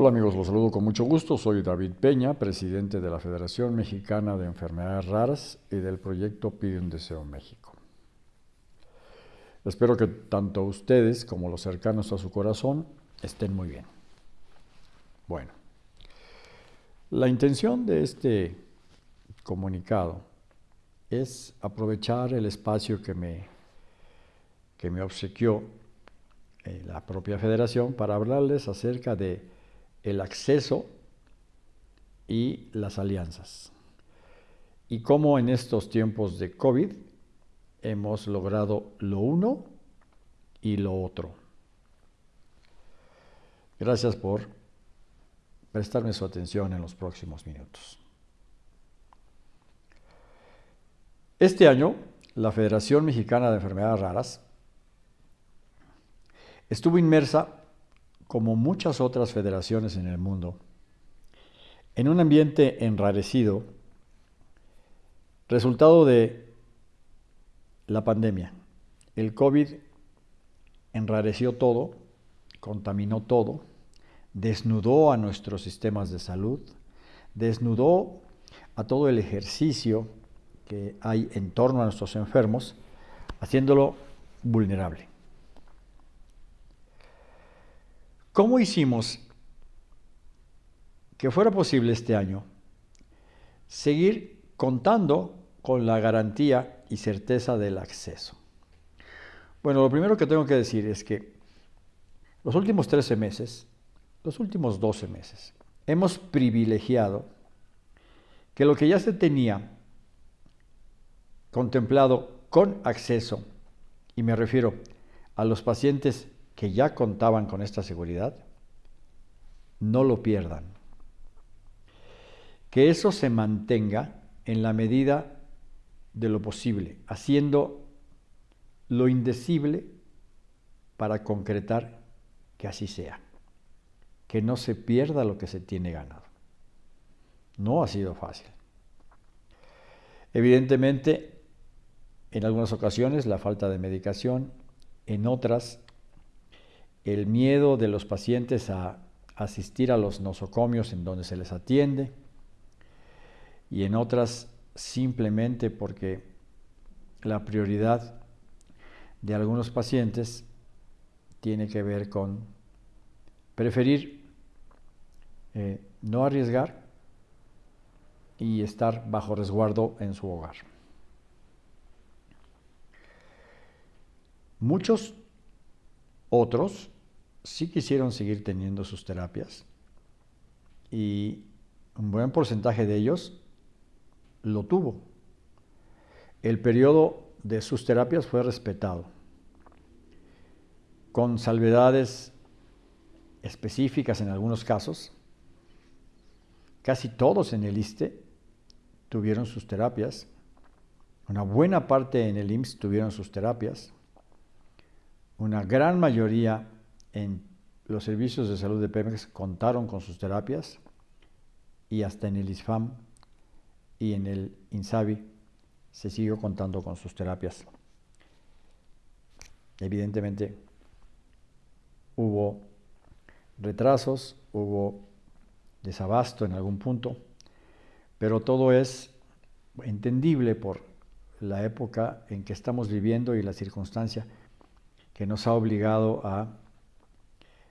Hola amigos, los saludo con mucho gusto. Soy David Peña, presidente de la Federación Mexicana de Enfermedades Raras y del proyecto Pide un Deseo México. Espero que tanto ustedes como los cercanos a su corazón estén muy bien. Bueno, la intención de este comunicado es aprovechar el espacio que me, que me obsequió eh, la propia federación para hablarles acerca de el acceso y las alianzas. Y cómo en estos tiempos de COVID hemos logrado lo uno y lo otro. Gracias por prestarme su atención en los próximos minutos. Este año, la Federación Mexicana de Enfermedades Raras estuvo inmersa como muchas otras federaciones en el mundo, en un ambiente enrarecido, resultado de la pandemia. El COVID enrareció todo, contaminó todo, desnudó a nuestros sistemas de salud, desnudó a todo el ejercicio que hay en torno a nuestros enfermos, haciéndolo vulnerable. ¿Cómo hicimos que fuera posible este año seguir contando con la garantía y certeza del acceso? Bueno, lo primero que tengo que decir es que los últimos 13 meses, los últimos 12 meses, hemos privilegiado que lo que ya se tenía contemplado con acceso, y me refiero a los pacientes que ya contaban con esta seguridad, no lo pierdan. Que eso se mantenga en la medida de lo posible, haciendo lo indecible para concretar que así sea, que no se pierda lo que se tiene ganado. No ha sido fácil. Evidentemente, en algunas ocasiones la falta de medicación, en otras el miedo de los pacientes a asistir a los nosocomios en donde se les atiende y en otras simplemente porque la prioridad de algunos pacientes tiene que ver con preferir eh, no arriesgar y estar bajo resguardo en su hogar. Muchos otros sí quisieron seguir teniendo sus terapias y un buen porcentaje de ellos lo tuvo. El periodo de sus terapias fue respetado, con salvedades específicas en algunos casos. Casi todos en el ISTE tuvieron sus terapias, una buena parte en el IMSS tuvieron sus terapias, una gran mayoría en los servicios de salud de Pemex contaron con sus terapias y hasta en el ISFAM y en el INSABI se siguió contando con sus terapias. Evidentemente hubo retrasos, hubo desabasto en algún punto, pero todo es entendible por la época en que estamos viviendo y la circunstancia que nos ha obligado a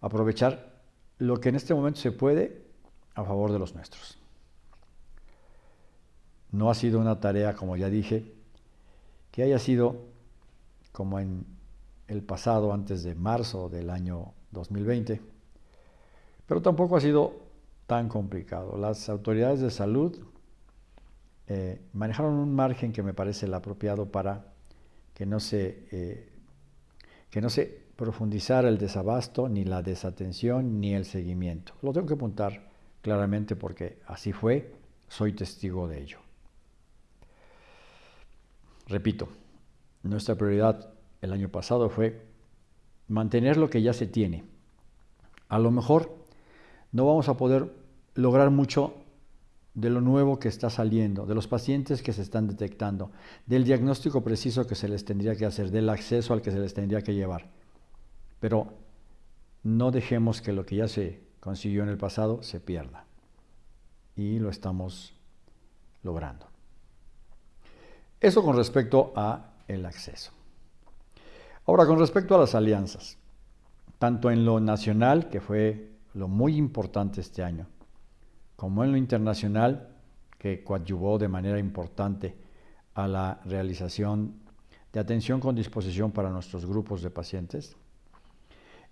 aprovechar lo que en este momento se puede a favor de los nuestros. No ha sido una tarea, como ya dije, que haya sido como en el pasado, antes de marzo del año 2020, pero tampoco ha sido tan complicado. Las autoridades de salud eh, manejaron un margen que me parece el apropiado para que no se, eh, que no se profundizar el desabasto, ni la desatención, ni el seguimiento. Lo tengo que apuntar claramente porque así fue, soy testigo de ello. Repito, nuestra prioridad el año pasado fue mantener lo que ya se tiene. A lo mejor no vamos a poder lograr mucho de lo nuevo que está saliendo, de los pacientes que se están detectando, del diagnóstico preciso que se les tendría que hacer, del acceso al que se les tendría que llevar. Pero no dejemos que lo que ya se consiguió en el pasado se pierda. Y lo estamos logrando. Eso con respecto a el acceso. Ahora, con respecto a las alianzas, tanto en lo nacional, que fue lo muy importante este año, como en lo internacional, que coadyuvó de manera importante a la realización de atención con disposición para nuestros grupos de pacientes,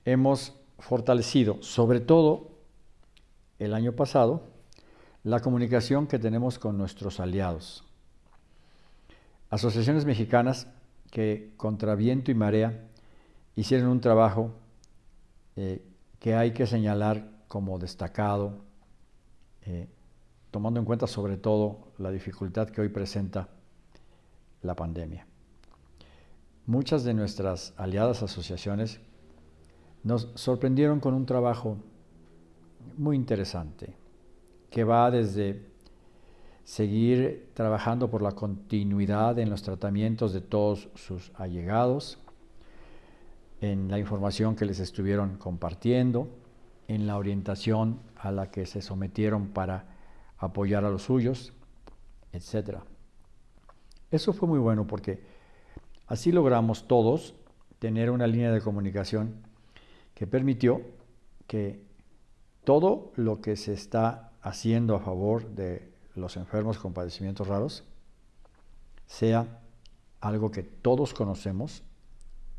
hemos fortalecido, sobre todo el año pasado, la comunicación que tenemos con nuestros aliados. Asociaciones mexicanas que contra viento y marea hicieron un trabajo eh, que hay que señalar como destacado, eh, tomando en cuenta sobre todo la dificultad que hoy presenta la pandemia. Muchas de nuestras aliadas asociaciones nos sorprendieron con un trabajo muy interesante que va desde seguir trabajando por la continuidad en los tratamientos de todos sus allegados, en la información que les estuvieron compartiendo, en la orientación a la que se sometieron para apoyar a los suyos, etc. Eso fue muy bueno porque así logramos todos tener una línea de comunicación que permitió que todo lo que se está haciendo a favor de los enfermos con padecimientos raros sea algo que todos conocemos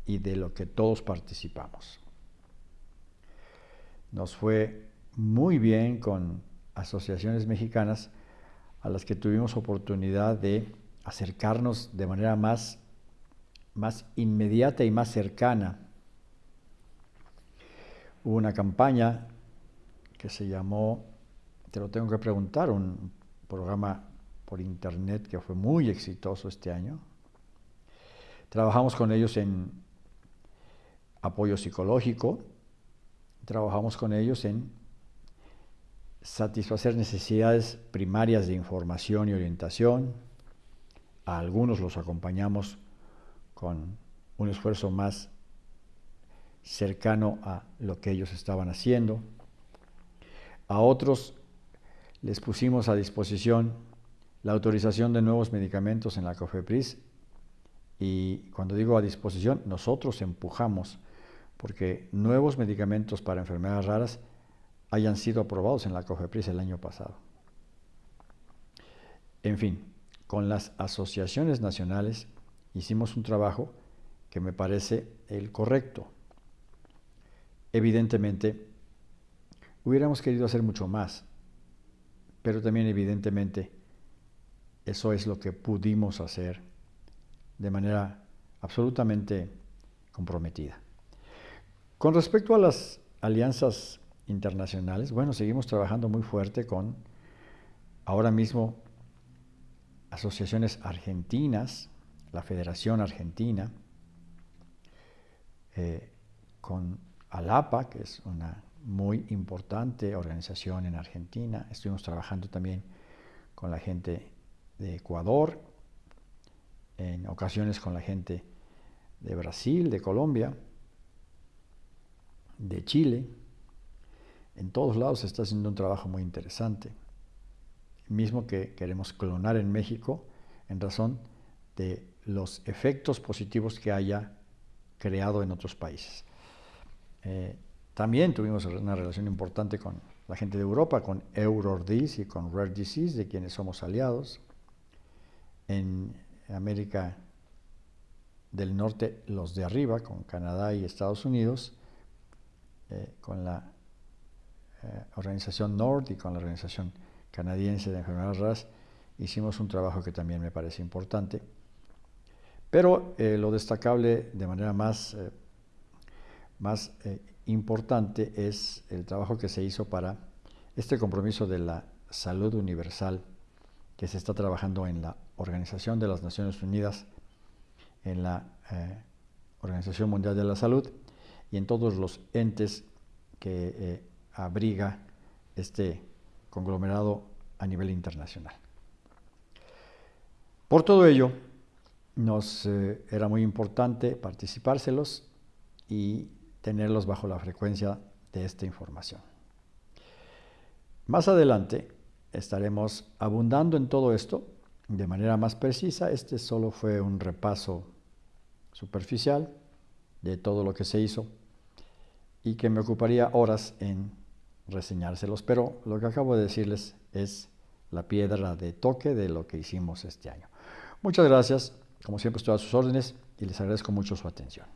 y de lo que todos participamos. Nos fue muy bien con asociaciones mexicanas a las que tuvimos oportunidad de acercarnos de manera más, más inmediata y más cercana. Hubo una campaña que se llamó, te lo tengo que preguntar, un programa por internet que fue muy exitoso este año. Trabajamos con ellos en apoyo psicológico, trabajamos con ellos en satisfacer necesidades primarias de información y orientación. A algunos los acompañamos con un esfuerzo más cercano a lo que ellos estaban haciendo. A otros les pusimos a disposición la autorización de nuevos medicamentos en la COFEPRIS y cuando digo a disposición, nosotros empujamos porque nuevos medicamentos para enfermedades raras hayan sido aprobados en la COFEPRIS el año pasado. En fin, con las asociaciones nacionales hicimos un trabajo que me parece el correcto. Evidentemente, hubiéramos querido hacer mucho más, pero también evidentemente eso es lo que pudimos hacer de manera absolutamente comprometida. Con respecto a las alianzas internacionales, bueno, seguimos trabajando muy fuerte con ahora mismo asociaciones argentinas, la Federación Argentina, eh, con ALAPA, que es una muy importante organización en Argentina. Estuvimos trabajando también con la gente de Ecuador, en ocasiones con la gente de Brasil, de Colombia, de Chile. En todos lados se está haciendo un trabajo muy interesante. Mismo que queremos clonar en México en razón de los efectos positivos que haya creado en otros países. Eh, también tuvimos una relación importante con la gente de Europa, con EuroDis y con Rare Disease, de quienes somos aliados. En América del Norte, los de arriba, con Canadá y Estados Unidos, eh, con la eh, organización NORD y con la organización canadiense de enfermedades raras, hicimos un trabajo que también me parece importante. Pero eh, lo destacable de manera más, más importante es el trabajo que se hizo para este compromiso de la salud universal que se está trabajando en la Organización de las Naciones Unidas, en la Organización Mundial de la Salud y en todos los entes que eh, abriga este conglomerado a nivel internacional. Por todo ello, nos eh, era muy importante participárselos y tenerlos bajo la frecuencia de esta información. Más adelante estaremos abundando en todo esto de manera más precisa. Este solo fue un repaso superficial de todo lo que se hizo y que me ocuparía horas en reseñárselos, pero lo que acabo de decirles es la piedra de toque de lo que hicimos este año. Muchas gracias, como siempre estoy a sus órdenes y les agradezco mucho su atención.